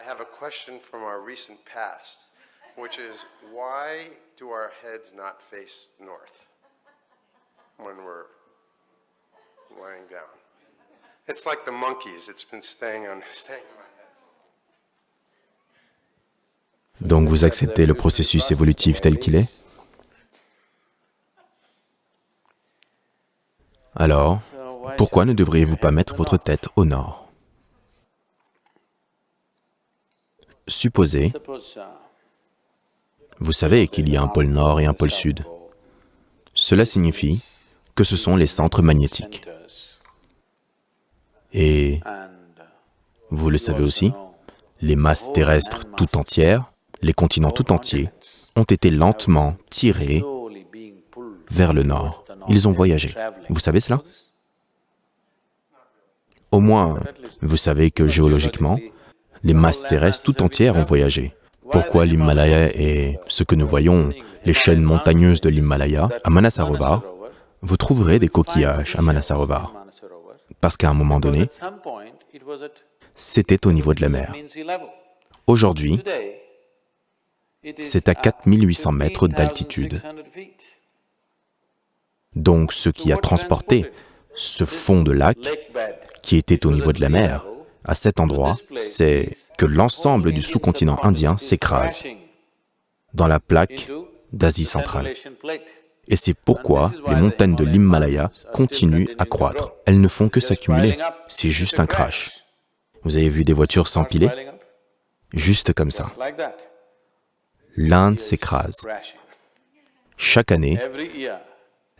I have a question from our recent past, which is why do our heads not face north when we're lying down? It's like the monkeys, it's been staying on, staying on. Donc vous acceptez le processus évolutif tel qu'il est? Alors, pourquoi ne devriez-vous pas mettre votre tête au nord? Supposez, vous savez qu'il y a un pôle nord et un pôle sud. Cela signifie que ce sont les centres magnétiques. Et vous le savez aussi, les masses terrestres tout entières, les continents tout entiers, ont été lentement tirés vers le nord. Ils ont voyagé. Vous savez cela? Au moins, vous savez que géologiquement, les masses terrestres tout entières ont voyagé. Pourquoi l'Himalaya et ce que nous voyons, les chaînes montagneuses de l'Himalaya, à Manasarovar, vous trouverez des coquillages à Manasarovar. Parce qu'à un moment donné, c'était au niveau de la mer. Aujourd'hui, c'est à 4800 mètres d'altitude. Donc ce qui a transporté ce fond de lac, qui était au niveau de la mer, à cet endroit, c'est que l'ensemble du sous-continent indien s'écrase dans la plaque d'Asie centrale. Et c'est pourquoi les montagnes de l'Himalaya continuent à croître. Elles ne font que s'accumuler. C'est juste un crash. Vous avez vu des voitures s'empiler? Juste comme ça. L'Inde s'écrase. Chaque année,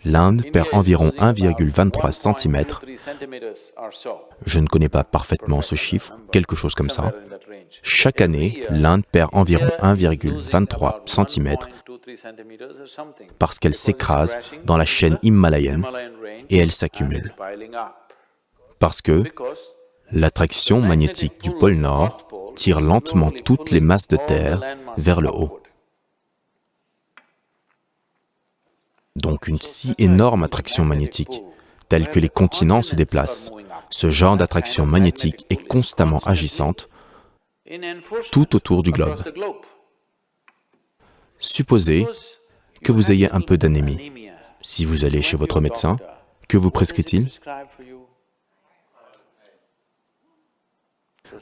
l'Inde perd environ 1,23 cm. Je ne connais pas parfaitement ce chiffre, quelque chose comme ça. Chaque année, l'Inde perd environ 1,23 cm parce qu'elle s'écrase dans la chaîne himalayenne et elle s'accumule. Parce que l'attraction magnétique du pôle Nord tire lentement toutes les masses de terre vers le haut. Donc une si énorme attraction magnétique, telle que les continents se déplacent. Ce genre d'attraction magnétique est constamment agissante tout autour du globe. Supposez que vous ayez un peu d'anémie. Si vous allez chez votre médecin, que vous prescrit-il?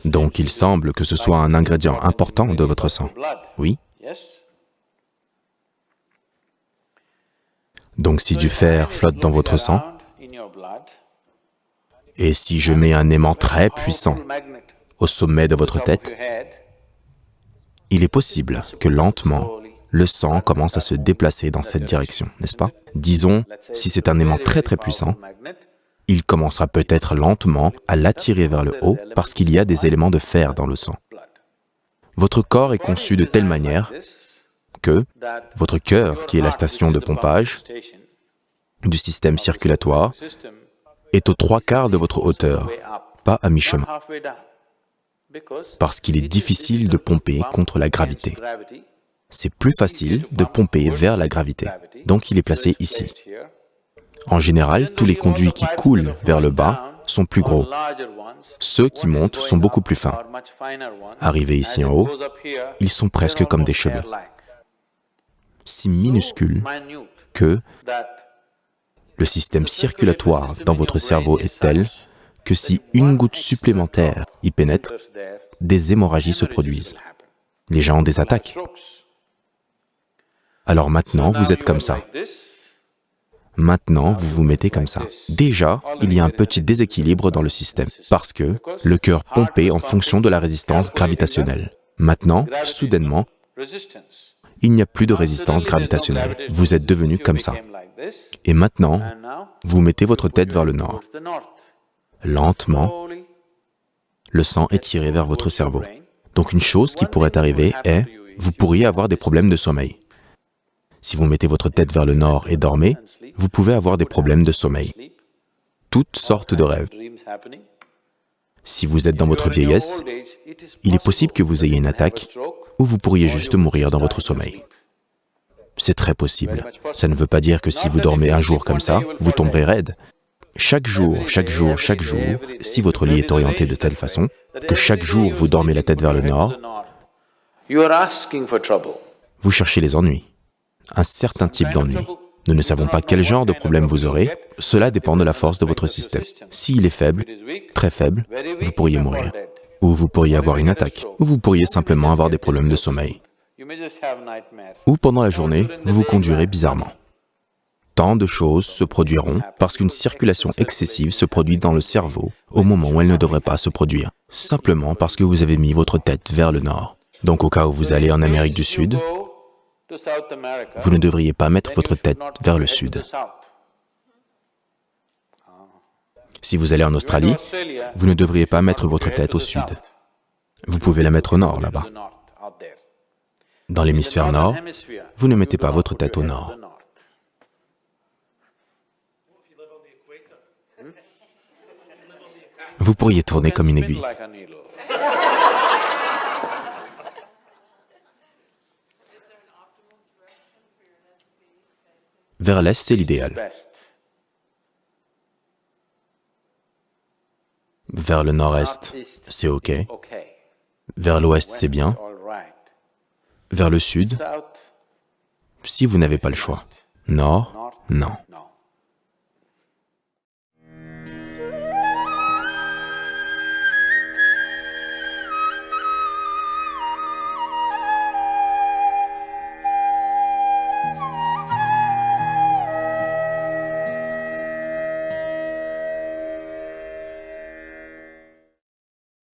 Donc il semble que ce soit un ingrédient important de votre sang. Oui? Donc si du fer flotte dans votre sang, et si je mets un aimant très puissant au sommet de votre tête, il est possible que lentement, le sang commence à se déplacer dans cette direction, n'est-ce pas? Disons, si c'est un aimant très très puissant, il commencera peut-être lentement à l'attirer vers le haut parce qu'il y a des éléments de fer dans le sang. Votre corps est conçu de telle manière votre cœur, qui est la station de pompage du système circulatoire, est aux trois quarts de votre hauteur, pas à mi-chemin, parce qu'il est difficile de pomper contre la gravité. C'est plus facile de pomper vers la gravité, donc il est placé ici. En général, tous les conduits qui coulent vers le bas sont plus gros. Ceux qui montent sont beaucoup plus fins. Arrivés ici en haut, ils sont presque comme des cheveux si minuscule que le système circulatoire dans votre cerveau est tel que si une goutte supplémentaire y pénètre, des hémorragies se produisent. Les gens ont des attaques. Alors maintenant, vous êtes comme ça. Maintenant, vous vous mettez comme ça. Déjà, il y a un petit déséquilibre dans le système, parce que le cœur pompait en fonction de la résistance gravitationnelle. Maintenant, soudainement, il n'y a plus de résistance gravitationnelle. Vous êtes devenu comme ça. Et maintenant, vous mettez votre tête vers le nord. Lentement, le sang est tiré vers votre cerveau. Donc une chose qui pourrait arriver est, vous pourriez avoir des problèmes de sommeil. Si vous mettez votre tête vers le nord et dormez, vous pouvez avoir des problèmes de sommeil. Toutes sortes de rêves. Si vous êtes dans votre vieillesse, il est possible que vous ayez une attaque ou vous pourriez juste mourir dans votre sommeil. C'est très possible. Ça ne veut pas dire que si vous dormez un jour comme ça, vous tomberez raide. Chaque jour, chaque jour, chaque jour, si votre lit est orienté de telle façon que chaque jour vous dormez la tête vers le nord, vous cherchez les ennuis, un certain type d'ennui. Nous ne savons pas quel genre de problème vous aurez, cela dépend de la force de votre système. S'il est faible, très faible, vous pourriez mourir. Ou vous pourriez avoir une attaque, ou vous pourriez simplement avoir des problèmes de sommeil. Ou pendant la journée, vous vous conduirez bizarrement. Tant de choses se produiront parce qu'une circulation excessive se produit dans le cerveau au moment où elle ne devrait pas se produire, simplement parce que vous avez mis votre tête vers le nord. Donc au cas où vous allez en Amérique du Sud, vous ne devriez pas mettre votre tête vers le sud. Si vous allez en Australie, vous ne devriez pas mettre votre tête au sud. Vous pouvez la mettre au nord, là-bas. Dans l'hémisphère nord, vous ne mettez pas votre tête au nord. Vous pourriez tourner comme une aiguille. Vers l'est, c'est l'idéal. Vers le nord-est, c'est OK. Vers l'ouest, c'est bien. Vers le sud, si vous n'avez pas le choix. Nord, non.